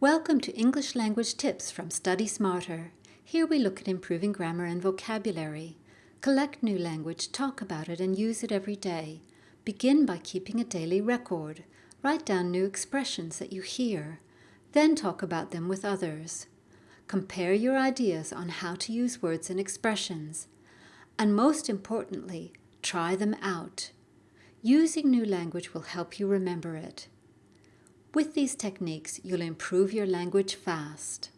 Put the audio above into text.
Welcome to English Language Tips from Study Smarter. Here we look at improving grammar and vocabulary. Collect new language, talk about it, and use it every day. Begin by keeping a daily record. Write down new expressions that you hear. Then talk about them with others. Compare your ideas on how to use words and expressions. And most importantly, try them out. Using new language will help you remember it. With these techniques, you'll improve your language fast.